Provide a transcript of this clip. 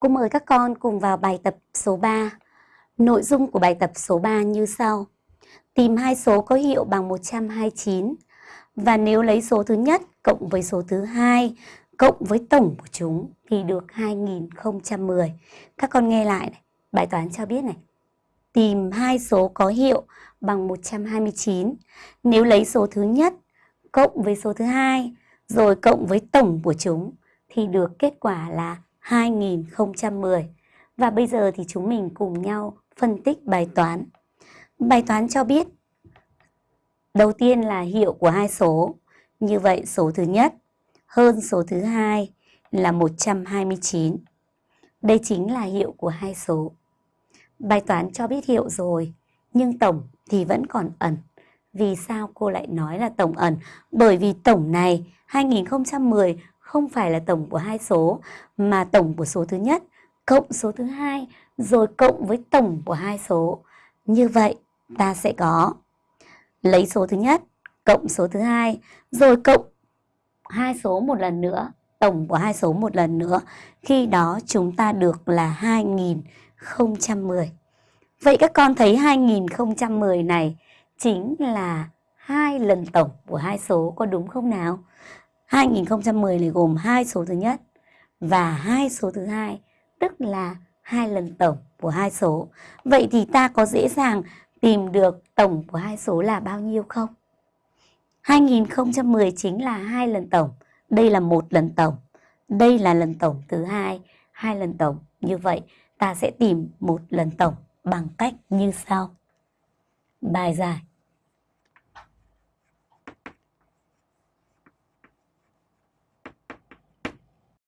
Cô mời các con cùng vào bài tập số 3. Nội dung của bài tập số 3 như sau. Tìm hai số có hiệu bằng 129 và nếu lấy số thứ nhất cộng với số thứ hai cộng với tổng của chúng thì được 2010. Các con nghe lại này, bài toán cho biết này. Tìm hai số có hiệu bằng 129. Nếu lấy số thứ nhất cộng với số thứ hai rồi cộng với tổng của chúng thì được kết quả là 2010. Và bây giờ thì chúng mình cùng nhau phân tích bài toán. Bài toán cho biết đầu tiên là hiệu của hai số. Như vậy số thứ nhất hơn số thứ hai là 129. Đây chính là hiệu của hai số. Bài toán cho biết hiệu rồi, nhưng tổng thì vẫn còn ẩn. Vì sao cô lại nói là tổng ẩn? Bởi vì tổng này 2010 không phải là tổng của hai số mà tổng của số thứ nhất cộng số thứ hai rồi cộng với tổng của hai số. Như vậy ta sẽ có lấy số thứ nhất cộng số thứ hai rồi cộng hai số một lần nữa, tổng của hai số một lần nữa. Khi đó chúng ta được là 2010. Vậy các con thấy 2010 này chính là hai lần tổng của hai số có đúng không nào? 2010 này gồm hai số thứ nhất và hai số thứ hai, tức là hai lần tổng của hai số. Vậy thì ta có dễ dàng tìm được tổng của hai số là bao nhiêu không? 2010 chính là hai lần tổng, đây là một lần tổng, đây là lần tổng thứ hai, hai lần tổng. Như vậy ta sẽ tìm một lần tổng bằng cách như sau. Bài giải